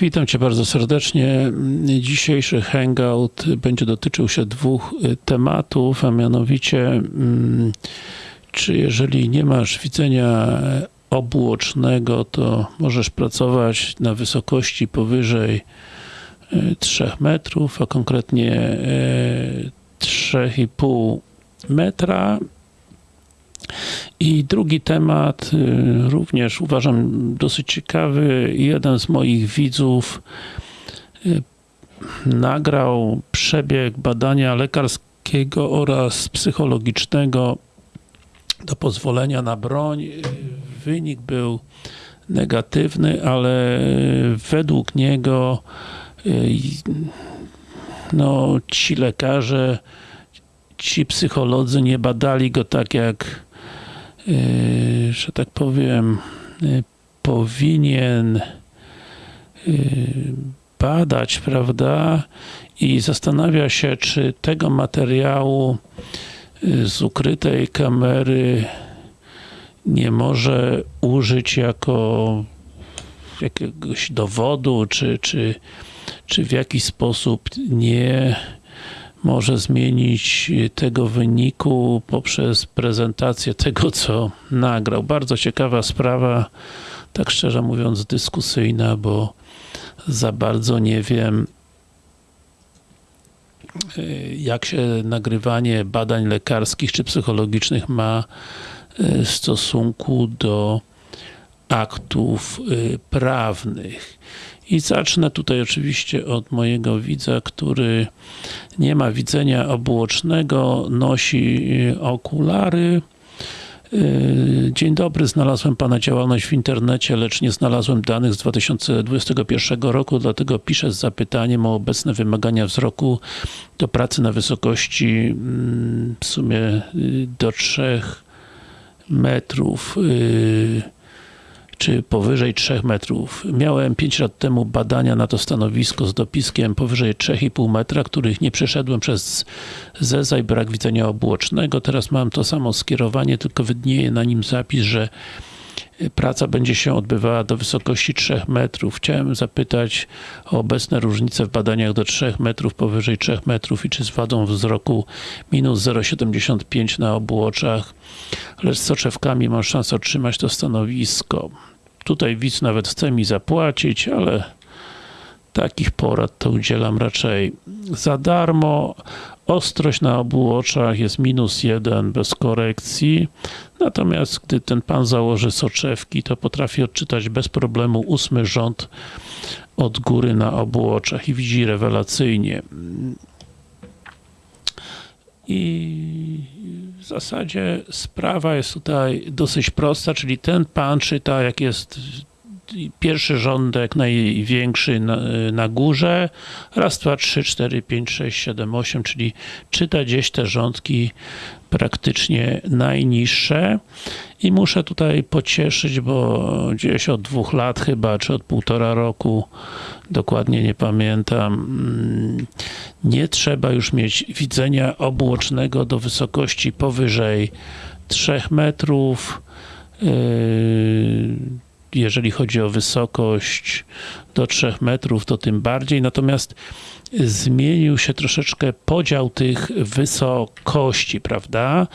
Witam Cię bardzo serdecznie. Dzisiejszy hangout będzie dotyczył się dwóch y, tematów, a mianowicie mm, czy jeżeli nie masz widzenia obuocznego, to możesz pracować na wysokości powyżej 3 metrów, a konkretnie 3,5 metra i drugi temat, y, również uważam dosyć ciekawy. Jeden z moich widzów y, nagrał przebieg badania lekarskiego oraz psychologicznego do pozwolenia na broń. Wynik był negatywny, ale według niego y, no, ci lekarze, ci psycholodzy nie badali go tak jak że tak powiem, yy, powinien yy, badać, prawda? I zastanawia się, czy tego materiału z ukrytej kamery nie może użyć jako jakiegoś dowodu, czy, czy, czy w jakiś sposób nie może zmienić tego wyniku poprzez prezentację tego, co nagrał. Bardzo ciekawa sprawa, tak szczerze mówiąc dyskusyjna, bo za bardzo nie wiem jak się nagrywanie badań lekarskich czy psychologicznych ma w stosunku do aktów y, prawnych. I zacznę tutaj oczywiście od mojego widza, który nie ma widzenia obuocznego, nosi y, okulary. Y, dzień dobry, znalazłem Pana działalność w internecie, lecz nie znalazłem danych z 2021 roku, dlatego piszę z zapytaniem o obecne wymagania wzroku do pracy na wysokości mm, w sumie do 3 metrów czy powyżej 3 metrów. Miałem 5 lat temu badania na to stanowisko z dopiskiem powyżej 3,5 metra, których nie przeszedłem przez zeza i brak widzenia obłocznego. Teraz mam to samo skierowanie, tylko widnieje na nim zapis, że praca będzie się odbywała do wysokości 3 metrów. Chciałem zapytać o obecne różnice w badaniach do 3 metrów, powyżej 3 metrów i czy z wadą wzroku minus 0,75 na obu oczach, lecz z soczewkami mam szansę otrzymać to stanowisko. Tutaj widz nawet chce mi zapłacić, ale takich porad to udzielam raczej za darmo. Ostrość na obu oczach jest minus jeden bez korekcji. Natomiast gdy ten pan założy soczewki, to potrafi odczytać bez problemu ósmy rząd od góry na obu oczach i widzi rewelacyjnie. I w zasadzie sprawa jest tutaj dosyć prosta, czyli ten pan czyta, jak jest pierwszy rządek największy na, na, górze, raz, dwa, trzy, cztery, pięć, sześć, siedem, osiem, czyli czyta gdzieś te rządki praktycznie najniższe. I muszę tutaj pocieszyć, bo gdzieś od dwóch lat chyba, czy od półtora roku, dokładnie nie pamiętam, mm, nie trzeba już mieć widzenia obłocznego do wysokości powyżej 3 metrów, yy, jeżeli chodzi o wysokość do 3 metrów, to tym bardziej. Natomiast zmienił się troszeczkę podział tych wysokości, prawda?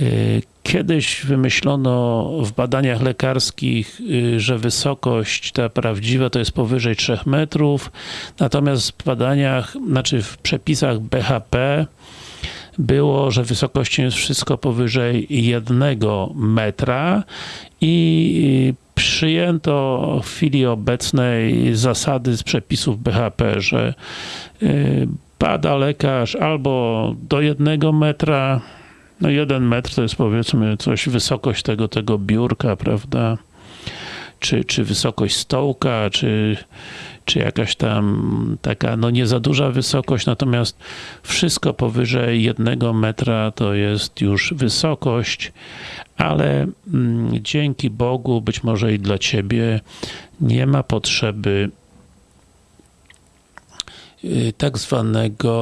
Y, kiedyś wymyślono w badaniach lekarskich, y, że wysokość ta prawdziwa to jest powyżej 3 metrów, natomiast w badaniach, znaczy w przepisach BHP było, że wysokością jest wszystko powyżej 1 metra i przyjęto w chwili obecnej zasady z przepisów BHP, że y, bada lekarz albo do jednego metra, no jeden metr to jest powiedzmy coś, wysokość tego, tego biurka, prawda, czy, czy wysokość stołka, czy, czy jakaś tam taka, no nie za duża wysokość, natomiast wszystko powyżej jednego metra to jest już wysokość, ale mm, dzięki Bogu, być może i dla Ciebie, nie ma potrzeby y, tak zwanego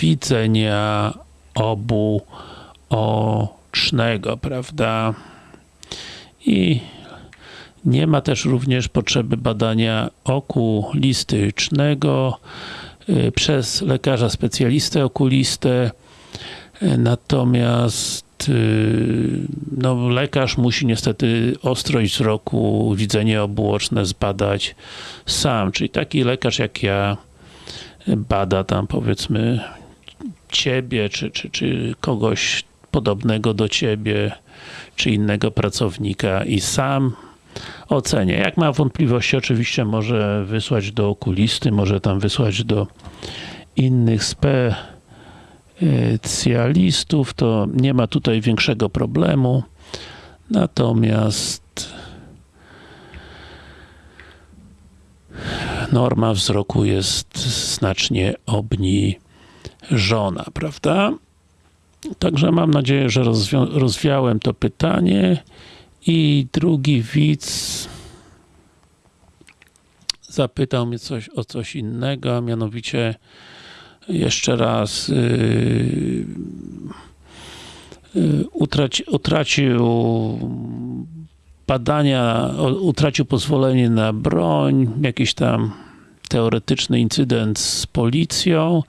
widzenia obu ocznego, prawda? I Nie ma też również potrzeby badania okulistycznego y, przez lekarza specjalistę okulistę, y, natomiast y, no, lekarz musi niestety ostrość wzroku, widzenie obuoczne zbadać sam, czyli taki lekarz jak ja bada tam powiedzmy ciebie, czy, czy, czy kogoś podobnego do ciebie, czy innego pracownika i sam ocenię. Jak ma wątpliwości, oczywiście może wysłać do okulisty, może tam wysłać do innych specjalistów, to nie ma tutaj większego problemu. Natomiast norma wzroku jest znacznie obniżona, prawda? Także mam nadzieję, że rozwiałem to pytanie. I drugi widz zapytał mnie coś o coś innego, a mianowicie jeszcze raz yy, utraci, utracił badania, utracił pozwolenie na broń, jakiś tam teoretyczny incydent z policją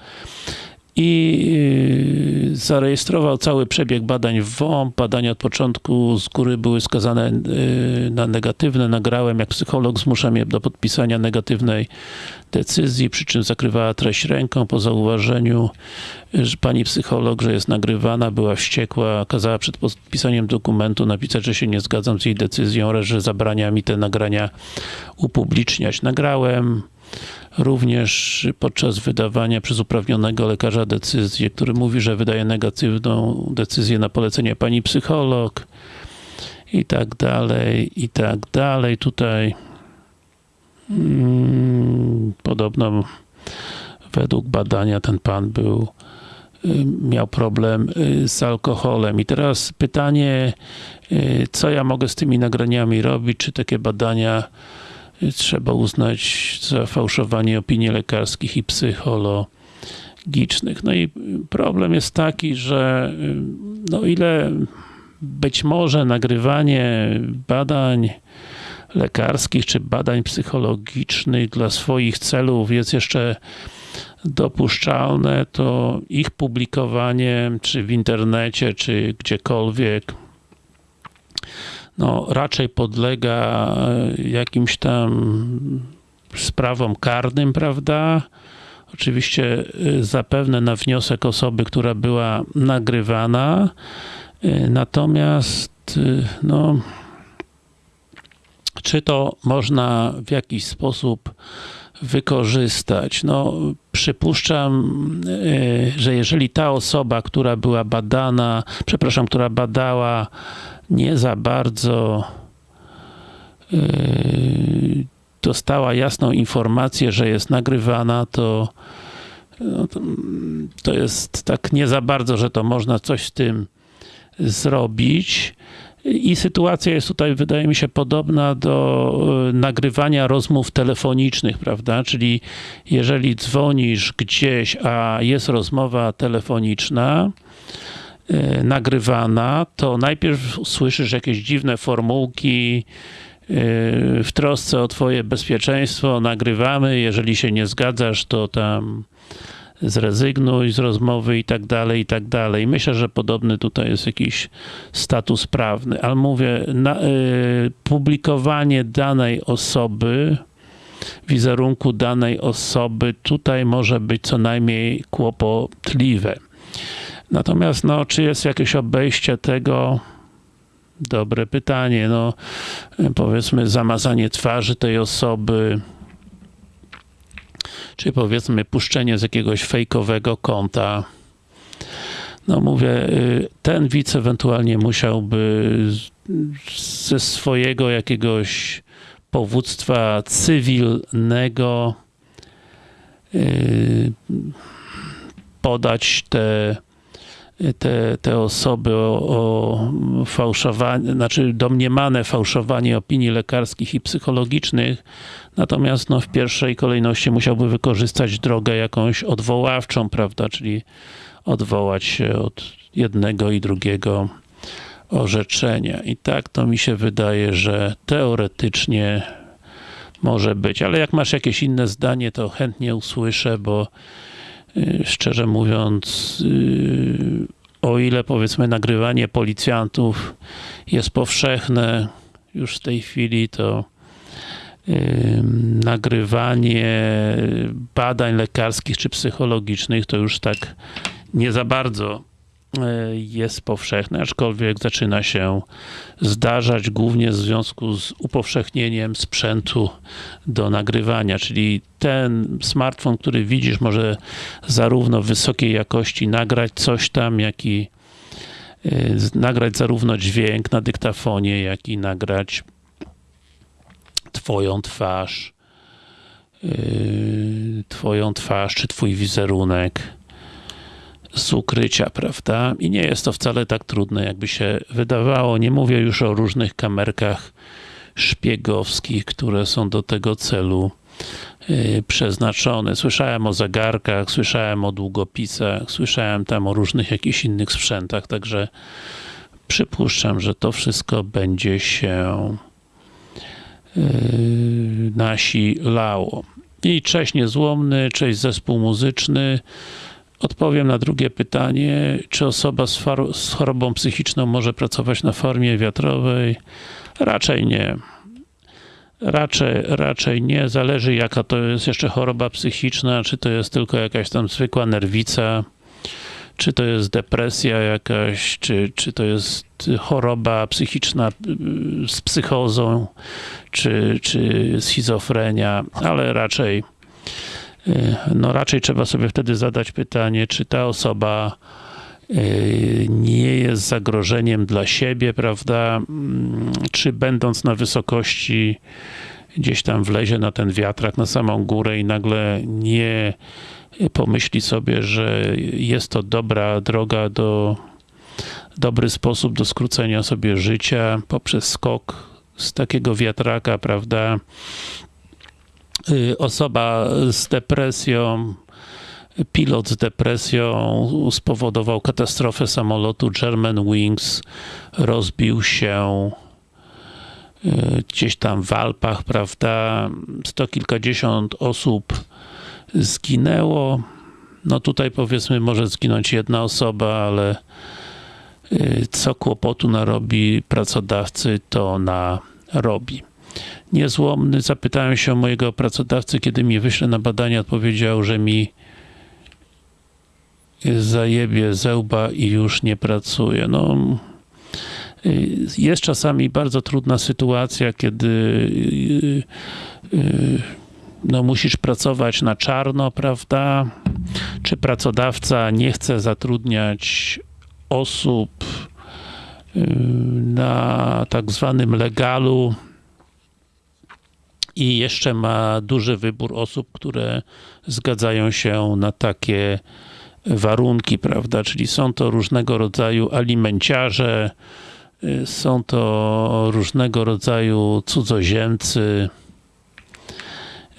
i y, zarejestrował cały przebieg badań w WOMP. Badania od początku z góry były skazane y, na negatywne. Nagrałem, jak psycholog zmuszam je do podpisania negatywnej decyzji, przy czym zakrywała treść ręką po zauważeniu, że pani psycholog, że jest nagrywana, była wściekła, kazała przed podpisaniem dokumentu napisać, że się nie zgadzam z jej decyzją oraz, że zabrania mi te nagrania upubliczniać. Nagrałem, również podczas wydawania przez uprawnionego lekarza decyzji, który mówi, że wydaje negatywną decyzję na polecenie pani psycholog i tak dalej, i tak dalej. Tutaj hmm, podobno według badania ten pan był y, miał problem y, z alkoholem. I teraz pytanie, y, co ja mogę z tymi nagraniami robić? Czy takie badania trzeba uznać za fałszowanie opinii lekarskich i psychologicznych. No i problem jest taki, że no ile być może nagrywanie badań lekarskich czy badań psychologicznych dla swoich celów jest jeszcze dopuszczalne, to ich publikowanie, czy w internecie, czy gdziekolwiek, no, raczej podlega e, jakimś tam sprawom karnym, prawda? Oczywiście e, zapewne na wniosek osoby, która była nagrywana, e, natomiast no, czy to można w jakiś sposób wykorzystać? No, przypuszczam, że jeżeli ta osoba, która była badana, przepraszam, która badała nie za bardzo yy, dostała jasną informację, że jest nagrywana, to, no to, to jest tak nie za bardzo, że to można coś z tym zrobić. I sytuacja jest tutaj, wydaje mi się, podobna do yy, nagrywania rozmów telefonicznych, prawda? Czyli jeżeli dzwonisz gdzieś, a jest rozmowa telefoniczna, nagrywana, to najpierw słyszysz jakieś dziwne formułki, e, w trosce o twoje bezpieczeństwo nagrywamy, jeżeli się nie zgadzasz, to tam zrezygnuj z rozmowy i tak dalej, i tak dalej. Myślę, że podobny tutaj jest jakiś status prawny, ale mówię, na, y, publikowanie danej osoby, wizerunku danej osoby, tutaj może być co najmniej kłopotliwe. Natomiast, no, czy jest jakieś obejście tego? Dobre pytanie. No, powiedzmy, zamazanie twarzy tej osoby, czy powiedzmy puszczenie z jakiegoś fejkowego konta. No mówię, y, ten widz ewentualnie musiałby ze swojego jakiegoś powództwa cywilnego y, podać te te, te osoby o, o fałszowanie, znaczy domniemane fałszowanie opinii lekarskich i psychologicznych, natomiast no, w pierwszej kolejności musiałby wykorzystać drogę jakąś odwoławczą, prawda, czyli odwołać się od jednego i drugiego orzeczenia. I tak to mi się wydaje, że teoretycznie może być, ale jak masz jakieś inne zdanie, to chętnie usłyszę, bo szczerze mówiąc, yy, o ile powiedzmy nagrywanie policjantów jest powszechne już w tej chwili, to nagrywanie badań lekarskich czy psychologicznych to już tak nie za bardzo jest powszechne, aczkolwiek zaczyna się zdarzać głównie w związku z upowszechnieniem sprzętu do nagrywania, czyli ten smartfon, który widzisz może zarówno wysokiej jakości nagrać coś tam, jak i e, nagrać zarówno dźwięk na dyktafonie, jak i nagrać twoją twarz, yy, twoją twarz, czy twój wizerunek z ukrycia, prawda? I nie jest to wcale tak trudne, jakby się wydawało. Nie mówię już o różnych kamerkach szpiegowskich, które są do tego celu yy, przeznaczone. Słyszałem o zegarkach, słyszałem o długopisach, słyszałem tam o różnych jakichś innych sprzętach, także przypuszczam, że to wszystko będzie się Yy, nasi Lao. I cześć niezłomny, cześć zespół muzyczny. Odpowiem na drugie pytanie, czy osoba z, z, chorobą psychiczną może pracować na formie wiatrowej? Raczej nie. Raczej, raczej nie. Zależy jaka to jest jeszcze choroba psychiczna, czy to jest tylko jakaś tam zwykła nerwica, czy to jest depresja jakaś, czy, czy to jest choroba psychiczna y, z psychozą, czy, czy schizofrenia, ale raczej no raczej trzeba sobie wtedy zadać pytanie, czy ta osoba y, nie jest zagrożeniem dla siebie, prawda, mm, czy będąc na wysokości gdzieś tam wlezie na ten wiatrak, na samą górę i nagle nie pomyśli sobie, że jest to dobra droga do dobry sposób do skrócenia sobie życia poprzez skok z takiego wiatraka, prawda? Y, osoba z depresją, pilot z depresją spowodował katastrofę samolotu German Wings, rozbił się y, gdzieś tam w Alpach, prawda? Sto kilkadziesiąt osób zginęło. No tutaj powiedzmy może zginąć jedna osoba, ale y, co kłopotu narobi pracodawcy, to narobi. Niezłomny, zapytałem się mojego pracodawcy, kiedy mi wyśle na badanie, odpowiedział, że mi zajebie zełba i już nie pracuje. No, jest czasami bardzo trudna sytuacja, kiedy no musisz pracować na czarno, prawda? Czy pracodawca nie chce zatrudniać osób y, na tak zwanym legalu i jeszcze ma duży wybór osób, które zgadzają się na takie warunki, prawda? Czyli są to różnego rodzaju alimenciarze, y, są to różnego rodzaju cudzoziemcy,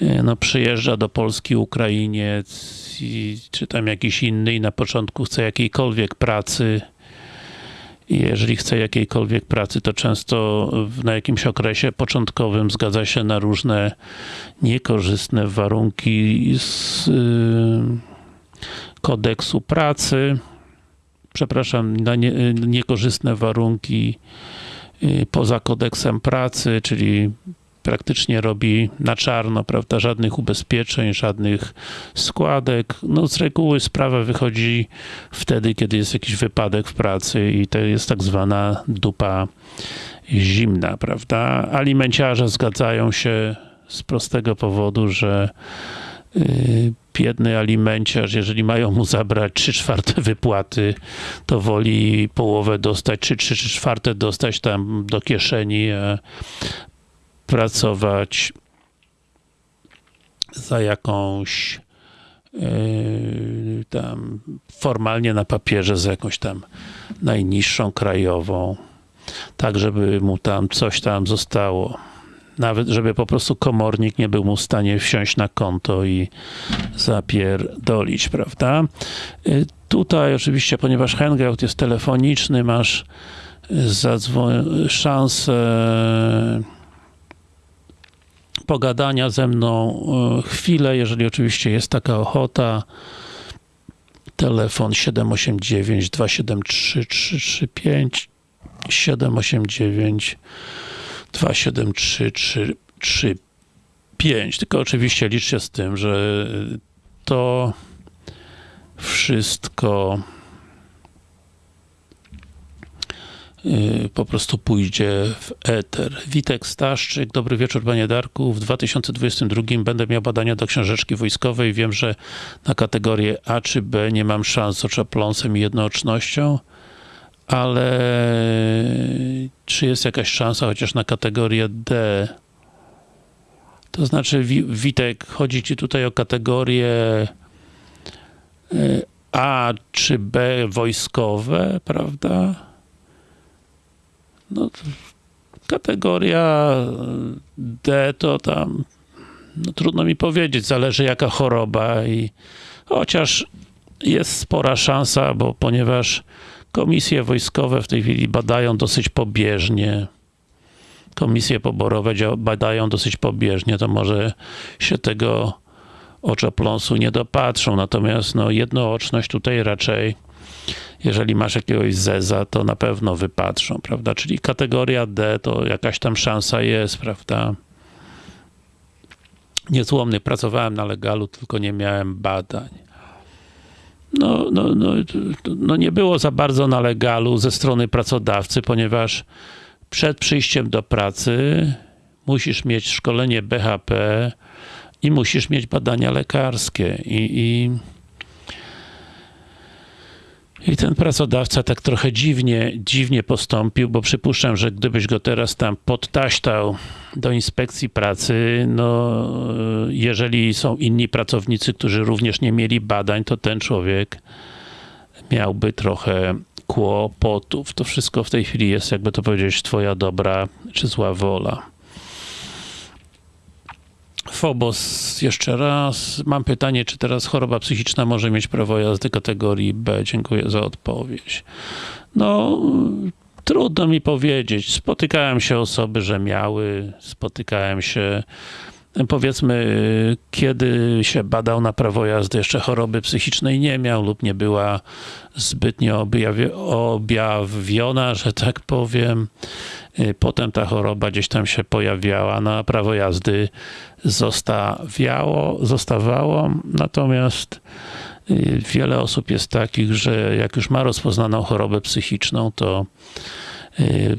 E, no, przyjeżdża do Polski Ukrainiec i, czy tam jakiś inny i na początku chce jakiejkolwiek pracy jeżeli chce jakiejkolwiek pracy, to często na jakimś okresie początkowym zgadza się na różne niekorzystne warunki z y, kodeksu pracy, przepraszam, na nie, niekorzystne warunki y, poza kodeksem pracy, czyli praktycznie robi na czarno, prawda, żadnych ubezpieczeń, żadnych składek. No z reguły sprawa wychodzi wtedy, kiedy jest jakiś wypadek w pracy i to jest tak zwana dupa zimna, prawda. Alimenciarze zgadzają się z prostego powodu, że yy, biedny alimenciarz, jeżeli mają mu zabrać 3 czwarte wypłaty, to woli połowę dostać, czy 3 czwarte dostać tam do kieszeni, pracować za jakąś yy, tam formalnie na papierze za jakąś tam najniższą krajową, tak żeby mu tam coś tam zostało. Nawet, żeby po prostu komornik nie był mu w stanie wsiąść na konto i zapierdolić, prawda? Yy, tutaj oczywiście, ponieważ hangout jest telefoniczny, masz zadzwoń, szansę pogadania ze mną e, chwilę, jeżeli oczywiście jest taka ochota. Telefon 789 273 335 789 273 335 tylko oczywiście liczcie z tym, że to wszystko y, po prostu pójdzie w eter. Witek Staszczyk, dobry wieczór panie Darku. W 2022 będę miał badania do książeczki wojskowej. Wiem, że na kategorię A czy B nie mam szans z oczopląsem i jednoocznością, ale czy jest jakaś szansa chociaż na kategorię D? To znaczy, Witek, chodzi ci tutaj o kategorię y, A czy B wojskowe, prawda? No, kategoria D to tam no, trudno mi powiedzieć, zależy jaka choroba i chociaż jest spora szansa, bo ponieważ komisje wojskowe w tej chwili badają dosyć pobieżnie komisje poborowe badają dosyć pobieżnie, to może się tego oczopląsu nie dopatrzą, natomiast no, jednooczność tutaj raczej jeżeli masz jakiegoś zeza, to na pewno wypatrzą, prawda? Czyli kategoria D to jakaś tam szansa jest, prawda? Niezłomny, pracowałem na legalu, tylko nie miałem badań. No, no, no, no nie było za bardzo na legalu ze strony pracodawcy, ponieważ przed przyjściem do pracy musisz mieć szkolenie BHP i musisz mieć badania lekarskie i, i i ten pracodawca tak trochę dziwnie, dziwnie postąpił, bo przypuszczam, że gdybyś go teraz tam podtaśtał do inspekcji pracy, no jeżeli są inni pracownicy, którzy również nie mieli badań, to ten człowiek miałby trochę kłopotów. To wszystko w tej chwili jest, jakby to powiedzieć, twoja dobra czy zła wola. Phobos, jeszcze raz. Mam pytanie, czy teraz choroba psychiczna może mieć prawo jazdy kategorii B? Dziękuję za odpowiedź. No, trudno mi powiedzieć. Spotykałem się osoby, że miały, spotykałem się powiedzmy, kiedy się badał na prawo jazdy, jeszcze choroby psychicznej nie miał lub nie była zbytnio objawiona, że tak powiem. Potem ta choroba gdzieś tam się pojawiała, na prawo jazdy zostawiało, zostawało, natomiast y, wiele osób jest takich, że jak już ma rozpoznaną chorobę psychiczną, to y,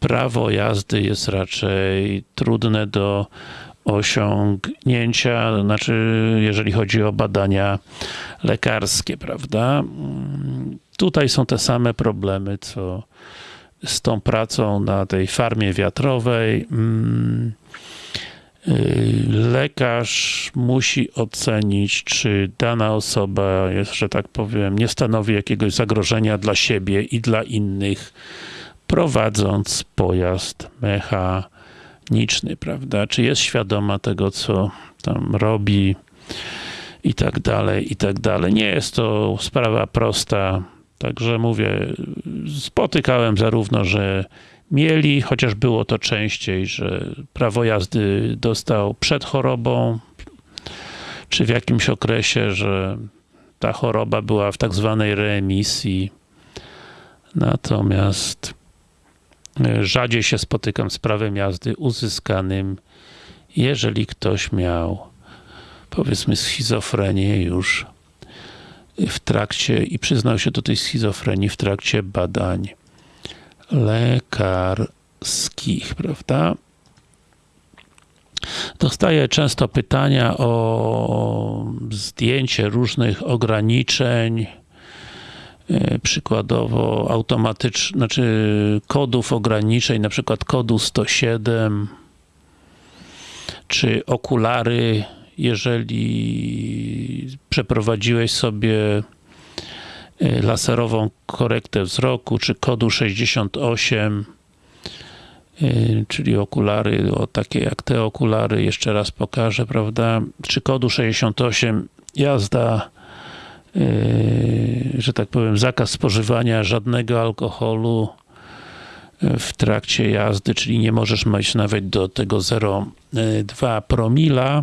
prawo jazdy jest raczej trudne do osiągnięcia, znaczy jeżeli chodzi o badania lekarskie, prawda? Tutaj są te same problemy, co z tą pracą na tej farmie wiatrowej. Mm, y, lekarz musi ocenić, czy dana osoba jest, że tak powiem, nie stanowi jakiegoś zagrożenia dla siebie i dla innych, prowadząc pojazd mechaniczny niczny, prawda? Czy jest świadoma tego, co tam robi i tak dalej, i tak dalej. Nie jest to sprawa prosta, także mówię, spotykałem zarówno, że mieli, chociaż było to częściej, że prawo jazdy dostał przed chorobą, czy w jakimś okresie, że ta choroba była w tak zwanej reemisji. Natomiast Rzadziej się spotykam z prawem jazdy uzyskanym, jeżeli ktoś miał powiedzmy schizofrenię już w trakcie i przyznał się do tej schizofrenii w trakcie badań lekarskich, prawda? Dostaję często pytania o zdjęcie różnych ograniczeń, E, przykładowo automatycznych, znaczy kodów ograniczeń, na przykład kodu 107, czy okulary, jeżeli przeprowadziłeś sobie e, laserową korektę wzroku, czy kodu 68, e, czyli okulary, o takie jak te okulary, jeszcze raz pokażę, prawda, czy kodu 68, jazda Yy, że tak powiem, zakaz spożywania żadnego alkoholu w trakcie jazdy, czyli nie możesz mieć nawet do tego 0,2 promila.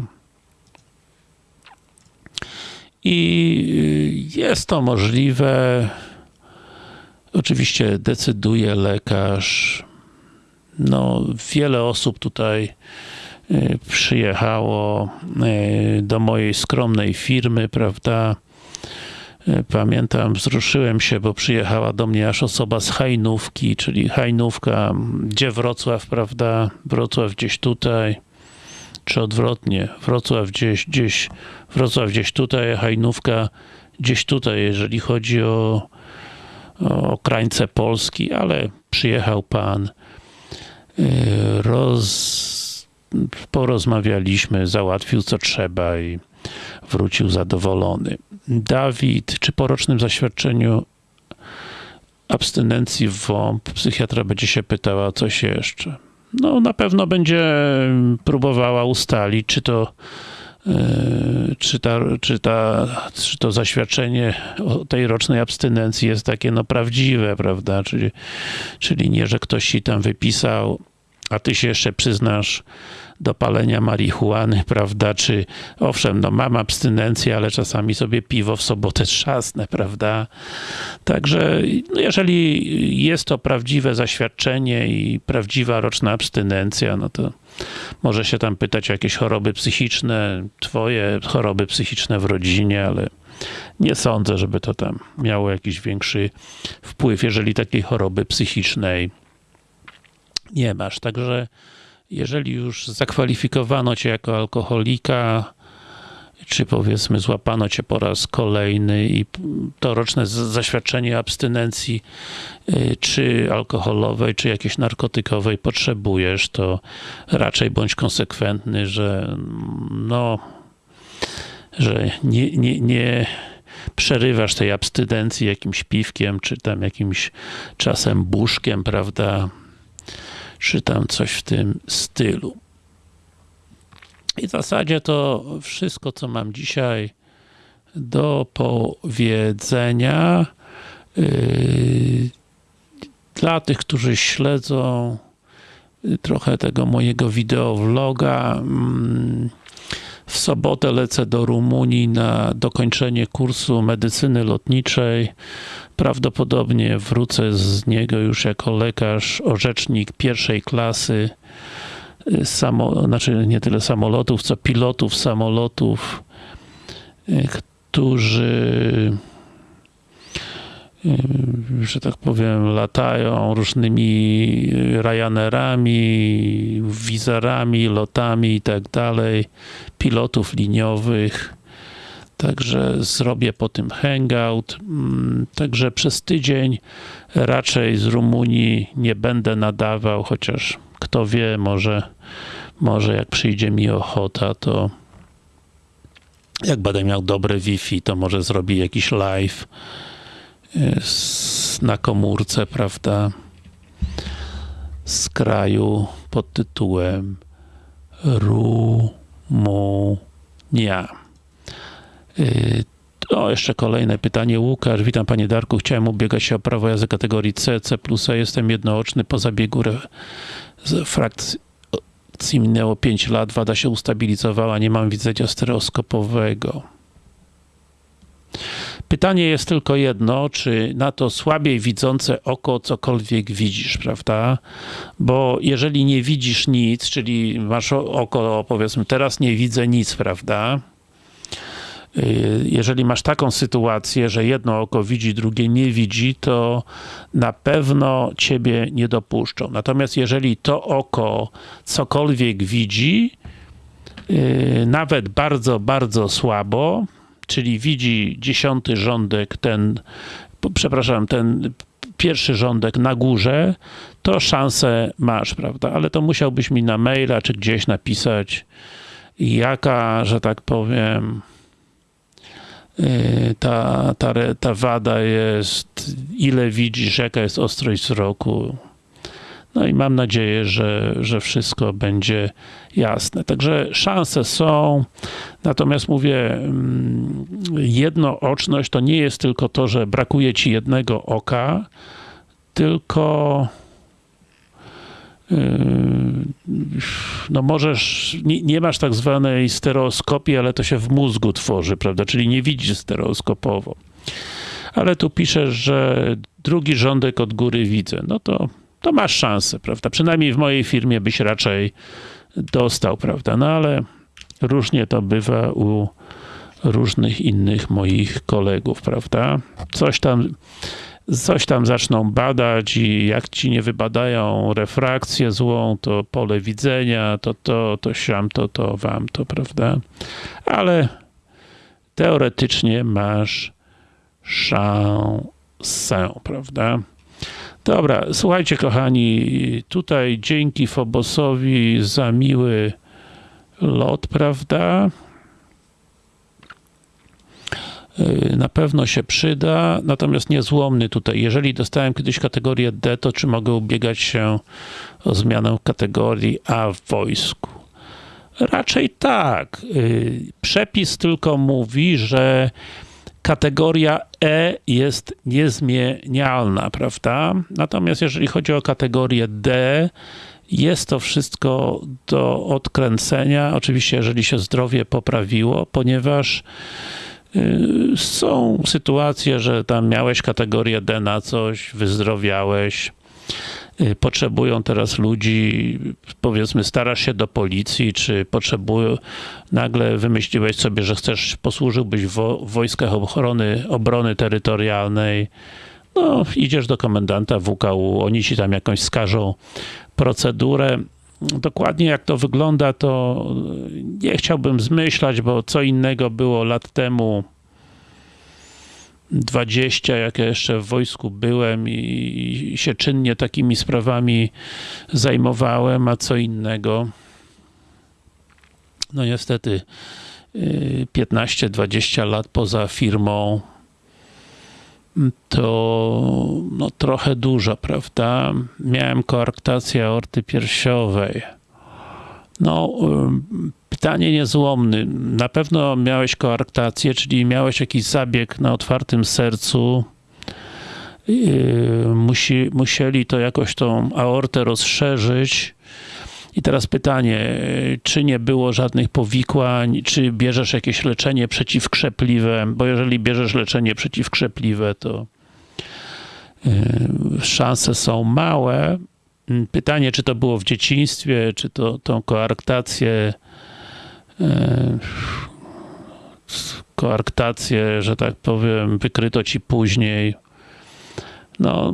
I jest to możliwe. Oczywiście decyduje lekarz. No, wiele osób tutaj y, przyjechało y, do mojej skromnej firmy, prawda? Y, pamiętam, wzruszyłem się, bo przyjechała do mnie aż osoba z Hajnówki, czyli Hajnówka, gdzie Wrocław, prawda? Wrocław gdzieś tutaj, czy odwrotnie, Wrocław gdzieś, gdzieś, Wrocław gdzieś tutaj, Hajnówka gdzieś tutaj, jeżeli chodzi o, o krańce Polski, ale przyjechał pan, roz, porozmawialiśmy, załatwił co trzeba i wrócił zadowolony. Dawid, czy po rocznym zaświadczeniu abstynencji w WOMP psychiatra będzie się pytała coś jeszcze? No na pewno będzie próbowała ustalić, czy to czy, ta, czy, ta, czy to zaświadczenie o tej rocznej abstynencji jest takie no prawdziwe, prawda, czyli, czyli nie, że ktoś ci tam wypisał, a ty się jeszcze przyznasz do palenia marihuany, prawda, czy owszem, no mam abstynencję, ale czasami sobie piwo w sobotę trzasnę, prawda, także no jeżeli jest to prawdziwe zaświadczenie i prawdziwa roczna abstynencja, no to może się tam pytać o jakieś choroby psychiczne, twoje choroby psychiczne w rodzinie, ale nie sądzę, żeby to tam miało jakiś większy wpływ, jeżeli takiej choroby psychicznej nie masz. Także jeżeli już zakwalifikowano cię jako alkoholika, czy powiedzmy złapano cię po raz kolejny i to roczne zaświadczenie abstynencji y, czy alkoholowej, czy jakiejś narkotykowej potrzebujesz, to raczej bądź konsekwentny, że no, że nie, nie, nie przerywasz tej abstynencji jakimś piwkiem, czy tam jakimś czasem buszkiem, prawda, czy tam coś w tym stylu. I w zasadzie to wszystko, co mam dzisiaj do powiedzenia. Yy, dla tych, którzy śledzą yy, trochę tego mojego wideovloga, mm, w sobotę lecę do Rumunii na dokończenie kursu medycyny lotniczej. Prawdopodobnie wrócę z niego już jako lekarz, orzecznik pierwszej klasy samo, znaczy nie tyle samolotów, co pilotów samolotów, e, którzy e, że tak powiem, latają różnymi Ryanerami, wizerami, lotami i tak dalej, pilotów liniowych. Także zrobię po tym hangout. Mm, także przez tydzień raczej z Rumunii nie będę nadawał, chociaż kto wie, może, może jak przyjdzie mi ochota, to jak będę miał dobre Wi-Fi, to może zrobi jakiś live y, na komórce, prawda, z kraju pod tytułem Rumunia. Y, o, jeszcze kolejne pytanie. Łukasz, witam panie Darku. Chciałem ubiegać się o prawo jazdy kategorii C, C+. Jestem jednooczny po zabiegu z frakcji minęło 5 lat, wada się ustabilizowała, nie mam widzenia stereoskopowego. Pytanie jest tylko jedno, czy na to słabiej widzące oko cokolwiek widzisz, prawda? Bo jeżeli nie widzisz nic, czyli masz oko, powiedzmy, teraz nie widzę nic, prawda? Y, jeżeli masz taką sytuację, że jedno oko widzi, drugie nie widzi, to na pewno ciebie nie dopuszczą. Natomiast jeżeli to oko cokolwiek widzi, y, nawet bardzo, bardzo słabo, czyli widzi dziesiąty rządek, ten, przepraszam, ten pierwszy rządek na górze, to szansę masz, prawda? Ale to musiałbyś mi na maila czy gdzieś napisać, jaka, że tak powiem, ta, ta, ta wada jest, ile widzisz, jaka jest ostrość wzroku. No i mam nadzieję, że, że wszystko będzie jasne. Także szanse są, natomiast mówię, mm, jednooczność to nie jest tylko to, że brakuje ci jednego oka, tylko no możesz, nie, nie, masz tak zwanej stereoskopii, ale to się w mózgu tworzy, prawda, czyli nie widzisz stereoskopowo. Ale tu piszesz, że drugi rządek od góry widzę, no to, to masz szansę, prawda, przynajmniej w mojej firmie byś raczej dostał, prawda, no ale różnie to bywa u różnych innych moich kolegów, prawda, coś tam coś tam zaczną badać i jak ci nie wybadają refrakcję złą, to pole widzenia, to to, to siam, to to, wam to, prawda? Ale teoretycznie masz szansę, prawda? Dobra, słuchajcie kochani, tutaj dzięki Fobosowi za miły lot, prawda? Y, na pewno się przyda, natomiast niezłomny tutaj. Jeżeli dostałem kiedyś kategorię D, to czy mogę ubiegać się o zmianę kategorii A w wojsku? Raczej tak. Y, przepis tylko mówi, że kategoria E jest niezmienialna, prawda? Natomiast jeżeli chodzi o kategorię D, jest to wszystko do odkręcenia, oczywiście jeżeli się zdrowie poprawiło, ponieważ są sytuacje, że tam miałeś kategorię D na coś, wyzdrowiałeś, y, potrzebują teraz ludzi, powiedzmy starasz się do policji, czy potrzebują, nagle wymyśliłeś sobie, że chcesz, posłużyłbyś w wojskach ochrony, obrony terytorialnej, no idziesz do komendanta WKU, oni ci tam jakąś skażą procedurę, dokładnie jak to wygląda, to nie chciałbym zmyślać, bo co innego było lat temu 20, jak ja jeszcze w wojsku byłem i się czynnie takimi sprawami zajmowałem, a co innego. No niestety 15-20 y, lat poza firmą to no, trochę dużo, prawda? Miałem koarktację aorty piersiowej. No, pytanie niezłomny. Na pewno miałeś koarktację, czyli miałeś jakiś zabieg na otwartym sercu. Musi, musieli to jakoś tą aortę rozszerzyć i teraz pytanie, czy nie było żadnych powikłań, czy bierzesz jakieś leczenie przeciwkrzepliwe, bo jeżeli bierzesz leczenie przeciwkrzepliwe, to y, szanse są małe. Pytanie, czy to było w dzieciństwie, czy to tą koarktację y, koarktację, że tak powiem, wykryto ci później. No,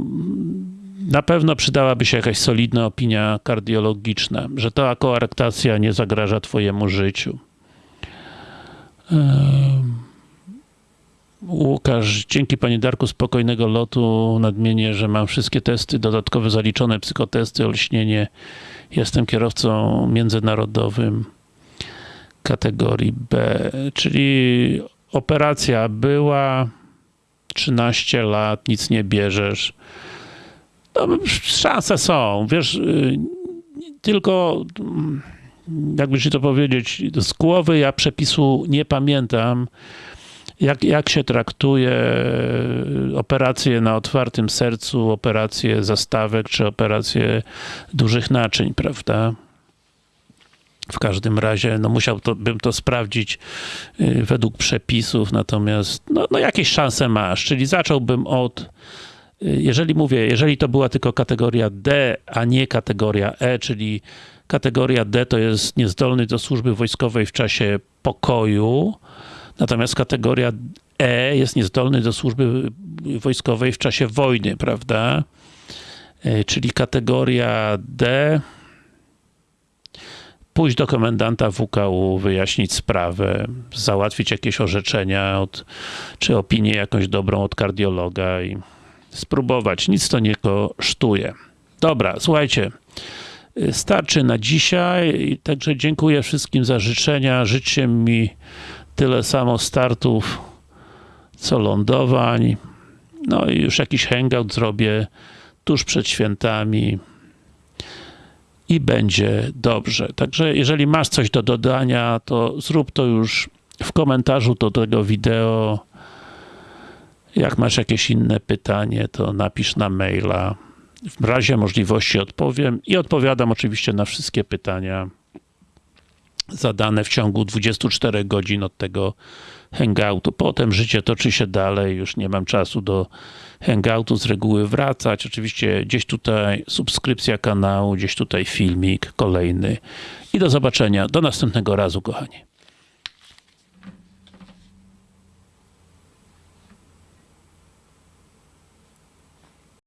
na pewno przydałaby się jakaś solidna opinia kardiologiczna, że ta koarektacja nie zagraża twojemu życiu. Łukasz, dzięki Panie Darku, spokojnego lotu. Nadmienię, że mam wszystkie testy dodatkowe zaliczone, psychotesty, olśnienie. Jestem kierowcą międzynarodowym kategorii B, czyli operacja była, 13 lat, nic nie bierzesz no, szanse są, wiesz, y, tylko mm, jakby ci to powiedzieć, z głowy ja przepisu nie pamiętam, jak, jak się traktuje y, operacje na otwartym sercu, operacje zastawek, czy operacje dużych naczyń, prawda? W każdym razie, no musiałbym to sprawdzić y, według przepisów, natomiast no, no jakieś szanse masz, czyli zacząłbym od jeżeli mówię, jeżeli to była tylko kategoria D, a nie kategoria E, czyli kategoria D to jest niezdolny do służby wojskowej w czasie pokoju, natomiast kategoria E jest niezdolny do służby wojskowej w czasie wojny, prawda? E, czyli kategoria D pójść do komendanta WKU, wyjaśnić sprawę, załatwić jakieś orzeczenia, od, czy opinię jakąś dobrą od kardiologa i spróbować. Nic to nie kosztuje. Dobra, słuchajcie. Starczy na dzisiaj, także dziękuję wszystkim za życzenia. Życzcie mi tyle samo startów, co lądowań. No i już jakiś hangout zrobię tuż przed świętami i będzie dobrze. Także jeżeli masz coś do dodania, to zrób to już w komentarzu do tego wideo jak masz jakieś inne pytanie, to napisz na maila. w razie możliwości odpowiem i odpowiadam oczywiście na wszystkie pytania zadane w ciągu 24 godzin od tego hangoutu. Potem życie toczy się dalej, już nie mam czasu do hangoutu z reguły wracać. Oczywiście gdzieś tutaj subskrypcja kanału, gdzieś tutaj filmik kolejny i do zobaczenia. Do następnego razu, kochani.